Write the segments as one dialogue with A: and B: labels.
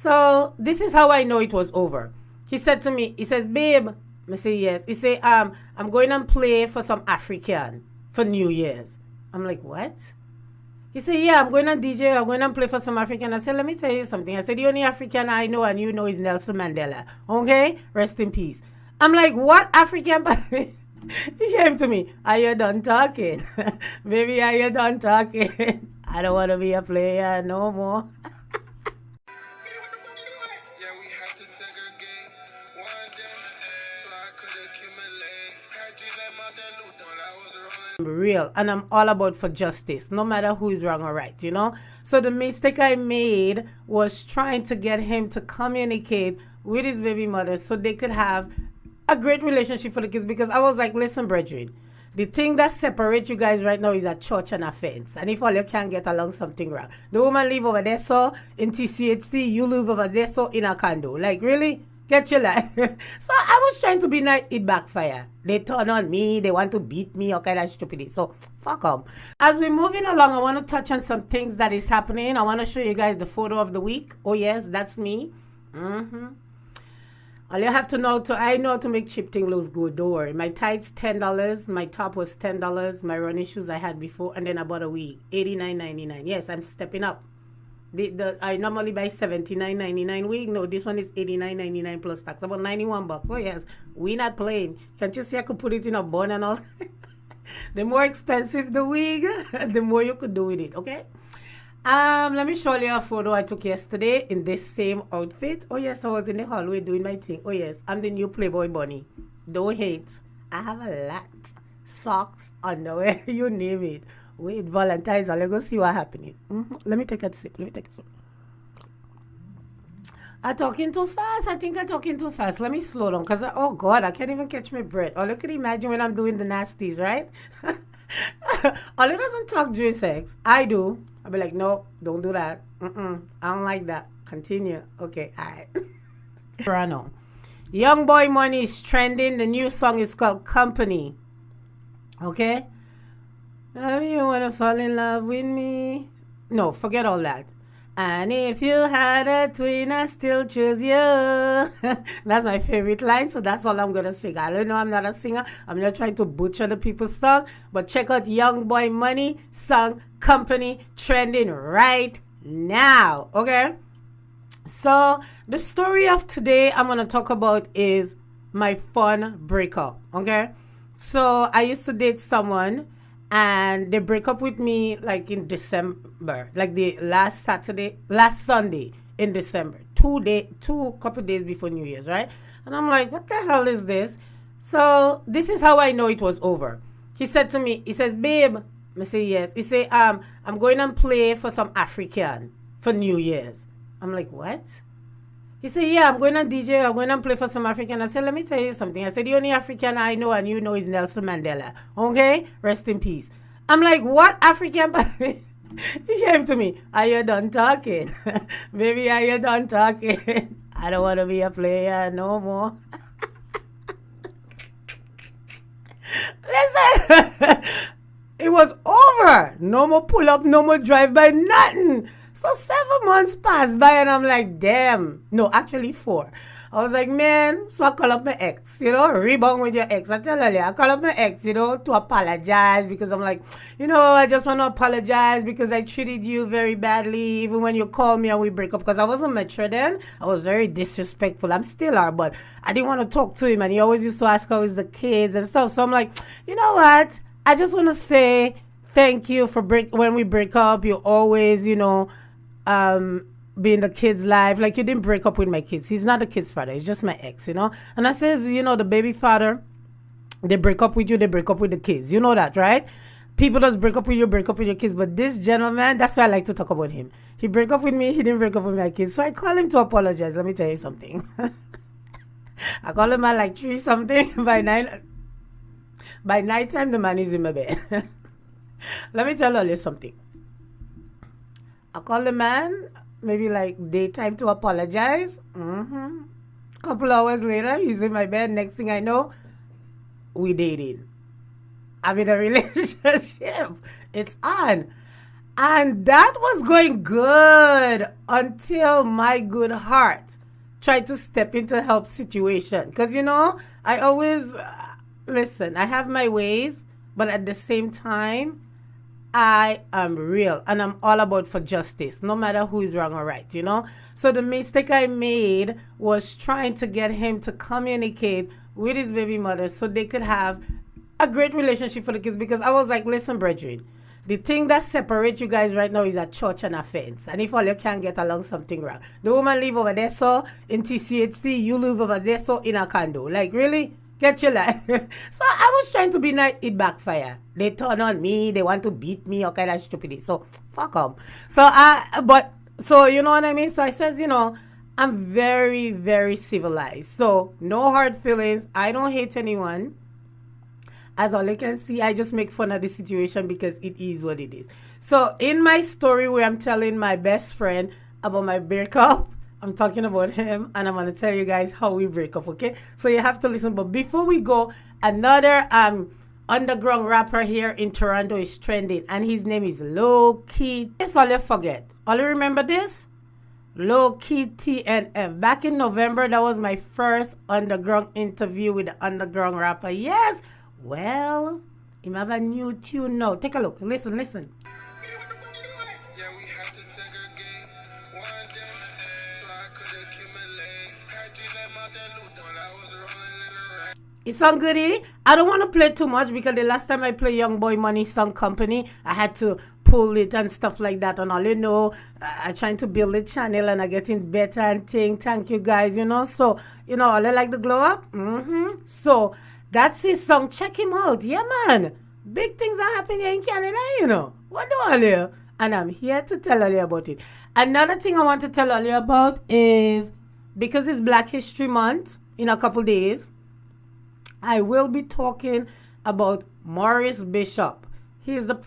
A: So this is how I know it was over. He said to me, he says, babe, I say yes. He say, um, I'm going and play for some African for New Year's. I'm like, what? He said, yeah, I'm going to DJ, I'm going to play for some African. I said, let me tell you something. I said, the only African I know and you know is Nelson Mandela. Okay? Rest in peace. I'm like, what African? he came to me, are you done talking? Baby, are you done talking? I don't want to be a player no more. Real and I'm all about for justice, no matter who is wrong or right, you know? So the mistake I made was trying to get him to communicate with his baby mother so they could have a great relationship for the kids because I was like, listen, brethren, the thing that separates you guys right now is a church and a fence. And if all you can't get along, something wrong. The woman live over there, so in TCHC, you live over there, so in a condo. Like, really? Get your life. so I was trying to be nice. It backfire. They turn on me. They want to beat me. All kind of stupidity. So fuck them. As we're moving along, I want to touch on some things that is happening. I want to show you guys the photo of the week. Oh yes, that's me. Mm-hmm. All you have to know to I know to make cheap thing looks good. Don't worry. My tights ten dollars. My top was ten dollars. My running shoes I had before, and then I bought a wig eighty nine ninety nine. Yes, I'm stepping up. The, the I normally buy seventy nine ninety nine wig. No, this one is eighty nine ninety nine plus tax, about ninety one bucks. Oh yes, we not playing. Can't you see I could put it in a bun and all? the more expensive the wig, the more you could do with it. Okay. Um, let me show you a photo I took yesterday in this same outfit. Oh yes, I was in the hallway doing my thing. Oh yes, I'm the new Playboy bunny. Don't hate. I have a lot. Socks, underwear, you name it. Wait, Valentine's, I'll go see what happening. Mm-hmm. Let me take a sip. Let me take a sip. I'm talking too fast. I think I'm talking too fast. Let me slow down because, oh God, I can't even catch my breath. Or look at imagine when I'm doing the nasties, right? Ollie doesn't talk during sex. I do. I'll be like, no, don't do that. Mm-mm, I don't like that. Continue. Okay, all right. Toronto. Young Boy Money is trending. The new song is called Company. Okay? Have you wanna fall in love with me? No, forget all that. And if you had a twin, I still choose you. that's my favorite line, so that's all I'm gonna sing. I don't know I'm not a singer. I'm not trying to butcher the people's song, but check out Young Boy Money song company trending right now. Okay. So the story of today I'm gonna talk about is my fun breakup. Okay. So I used to date someone and they break up with me like in December, like the last Saturday, last Sunday in December, two day, two couple days before New Year's, right? And I'm like, what the hell is this? So this is how I know it was over. He said to me, he says, babe, I say yes. He say, um, I'm going and play for some African for New Year's. I'm like, what? He said, Yeah, I'm going to DJ, I'm going to play for some African. I said, Let me tell you something. I said, The only African I know and you know is Nelson Mandela. Okay? Rest in peace. I'm like, What African? he came to me, Are you done talking? Baby, are you done talking? I don't want to be a player no more. Listen, it was over. No more pull up, no more drive by, nothing. So seven months passed by and I'm like, damn. No, actually four. I was like, man, so I call up my ex, you know, rebound with your ex. I tell her, I call up my ex, you know, to apologize because I'm like, you know, I just want to apologize because I treated you very badly, even when you call me and we break up. Because I wasn't mature then. I was very disrespectful. I'm still are, but I didn't want to talk to him. And he always used to ask how is the kids and stuff. So I'm like, you know what? I just want to say thank you for break when we break up. You always, you know, um, being the kid's life. Like you didn't break up with my kids. He's not the kid's father. He's just my ex, you know. And I says, you know, the baby father, they break up with you. They break up with the kids. You know that, right? People just break up with you, break up with your kids. But this gentleman, that's why I like to talk about him. He break up with me. He didn't break up with my kids. So I call him to apologize. Let me tell you something. I call him at like three something by nine. By night time, the man is in my bed. Let me tell you something. I call the man, maybe like daytime to apologize. Mm-hmm. Couple hours later, he's in my bed. Next thing I know, we dating. I'm in a relationship. It's on. And that was going good until my good heart tried to step into help situation. Because, you know, I always, uh, listen, I have my ways, but at the same time, I am real and I'm all about for justice, no matter who is wrong or right, you know? So the mistake I made was trying to get him to communicate with his baby mother so they could have a great relationship for the kids because I was like, listen, brethren, the thing that separates you guys right now is a church and a fence. And if all you can get along, something wrong. The woman live over there, so in TCHC, you live over there, so in a condo. Like, really? Get your life. so I was trying to be nice. It backfire. They turn on me. They want to beat me. All kind of. So fuck them. So I, but so you know what I mean. So I says, you know, I'm very very civilized. So no hard feelings. I don't hate anyone. As all you can see, I just make fun of the situation because it is what it is. So in my story where I'm telling my best friend about my breakup I'm talking about him and I'm to tell you guys how we break up, okay? So you have to listen. But before we go, another um underground rapper here in Toronto is trending and his name is Low Key. That's all you forget. All you remember this? Low Key TNF. Back in November, that was my first underground interview with the underground rapper. Yes. Well, he have a new tune now. Take a look. Listen, listen. It sound goody. I don't want to play too much because the last time I played Young Boy Money Song Company, I had to pull it and stuff like that. And all you know, I'm trying to build a channel and I getting better and thing. Thank you guys, you know. So, you know, all I like the glow up. Mm-hmm. So that's his song. Check him out. Yeah, man. Big things are happening in Canada, you know. What do all you? And I'm here to tell all you about it. Another thing I want to tell all you about is because it's Black History Month in a couple days I will be talking about Maurice Bishop. He is the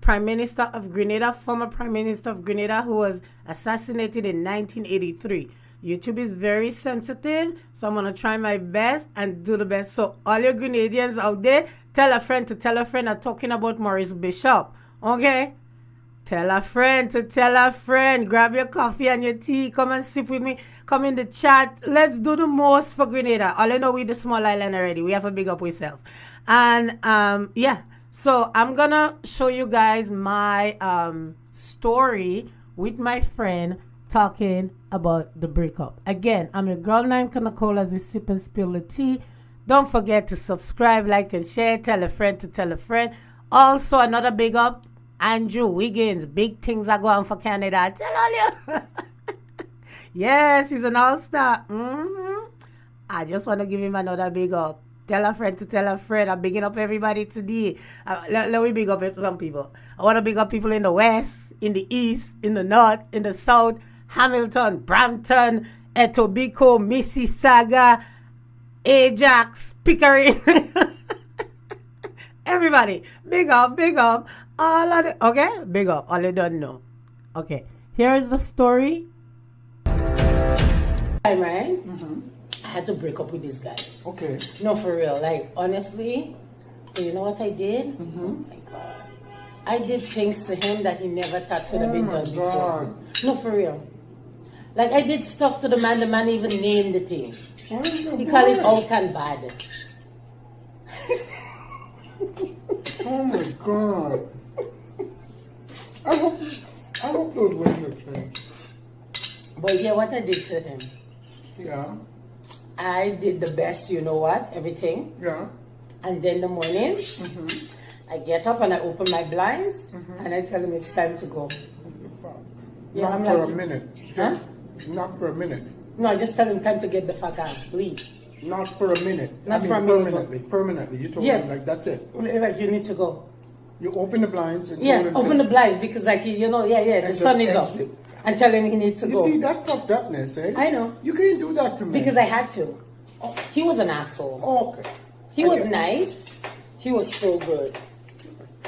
A: Prime Minister of Grenada, former Prime Minister of Grenada, who was assassinated in 1983. YouTube is very sensitive, so I'm to try my best and do the best. So, all your Grenadians out there, tell a friend to tell a friend I'm talking about Maurice Bishop. Okay? Tell a friend to tell a friend. Grab your coffee and your tea. Come and sip with me. Come in the chat. Let's do the most for Grenada. All I know we the small island already. We have a big up ourselves. And um, yeah. So I'm gonna show you guys my um, story with my friend talking about the breakup. Again, I'm your girl named Kanakola as we sip and spill the tea. Don't forget to subscribe, like, and share. Tell a friend to tell a friend. Also, another big up Andrew Wiggins, big things are going for Canada. I tell all you. yes, he's an all star. Mm-hmm. I just want to give him another big up. Tell a friend to tell a friend. I'm bigging up everybody today. Uh, let, let me big up some people. I want to big up people in the west, in the east, in the north, in the south, Hamilton, Brampton, Etobicoke, Mississauga, Ajax, Pickering. Everybody, big up, big up. All of it. Okay, big up. All you don't know. Okay, here is the story. Time, right? Mm-hmm. I had to break up with this guy.
B: Okay.
A: No, for real. Like, honestly, you know what I did? Mm-hmm. Oh my God. I did things to him that he never thought could have oh been done before. No, for real. Like, I did stuff to the man, the man even named the thing. Oh he called it out and bad.
B: Oh my god. I hope I hope those windows change.
A: But yeah, what I did to him.
B: Yeah.
A: I did the best, you know what, everything.
B: Yeah.
A: And then the morning, mm-hmm. I get up and I open my blinds mm-hmm. and I tell him it's time to go.
B: Yeah, not I'm for like, a minute. Just, huh? Not for a minute.
A: No, I just tell him time to get the fuck out, please.
B: Not for a minute. Not I mean, for a minute. Permanently. Permanently. You told yeah. me like that's it.
A: Like you need to go.
B: You open the blinds. And
A: yeah, open the blinds because like you know, yeah, yeah, the sun is up. And tell him he needs to
B: you
A: go.
B: You see that fucked upness, eh?
A: I know.
B: You can't do that to me.
A: Because I had to. He was an asshole.
B: Oh, okay.
A: He I was nice. He was so good.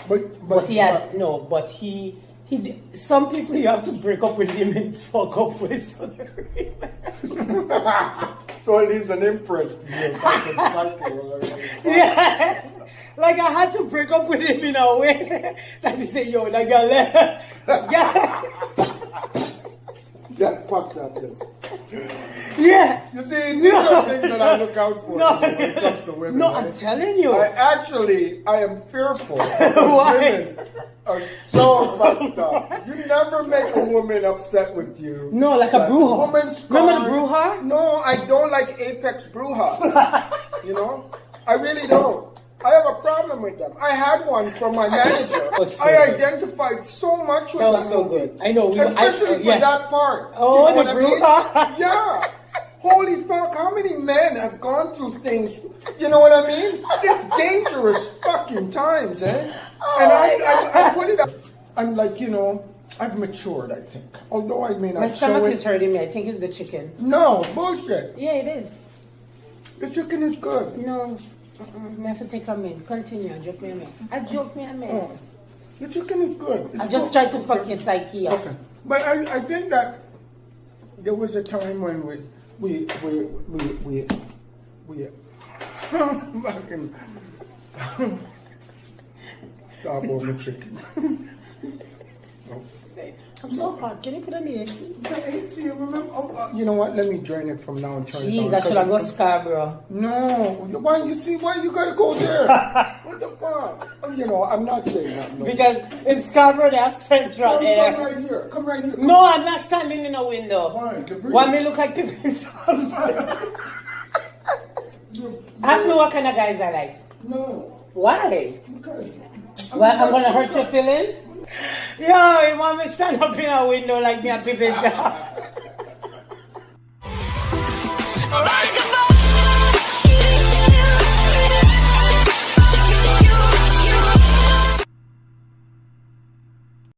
B: But, but,
A: but he had but, no. But he he. Did, Some people you have to break up with him and fuck up with.
B: so it leaves an imprint.
A: yeah. like I had to break up with him in a way. like he say, yo, that girl, left. yeah.
B: Get fucked up, yes.
A: Yeah.
B: You see, these are things that I look out for
A: No.
B: when it comes to women.
A: No. I'm telling you.
B: I actually, I am fearful. Women are so fucked up. You never make a woman upset with you.
A: No, like a brouhaha.
B: Woman
A: Remember brouhaha?
B: No, I don't like Apex brouhaha. you know, I really don't. I have a problem with them. I had one from my manager.
A: so
B: I identified so much with
A: That
B: that,
A: was so
B: movie.
A: good. I know, we- I-
B: especially
A: uh,
B: for
A: yeah.
B: that part.
A: Oh,
B: You know
A: the
B: what I mean? Yeah. Holy fuck, how many men have gone through things, you know what I mean? It's dangerous fucking times, eh? and I, I, I put it up. I'm like, you know, I've matured, I think. Although I may not
A: My stomach is hurting me. I think it's the chicken.
B: No, bullshit.
A: Yeah, it is.
B: The chicken is good.
A: No. Uh-uh. I have to take a minute. Continue. I joke me a minute. I joke me a minute.
B: Oh, the chicken is good. It's
A: I just
B: good.
A: tried to fuck your psyche up.
B: Okay. But I, I think that there was a time when we we we we we we fucking stop the chicken. Oh.
A: I'm so hot. Can you put on the AC?
B: The AC, remember? Oh, uh, you know what? Let me drain it from now and turn it
A: Jeez,
B: down.
A: I should have go Scarborough.
B: No, why you see why you gotta go there? what the fuck? Oh, You know, I'm not saying that. No.
A: Because in Scarborough they have central
B: come, come right here. Come right here. Come.
A: No, I'm not standing in a window.
B: Why?
A: Why me look like people?
B: You-
A: Ask me what kind of guys I like.
B: No,
A: Why?
B: because.
A: Well, I'm gonna hurt your feelings? Yo, you want me stand up in a window like me a Pippin?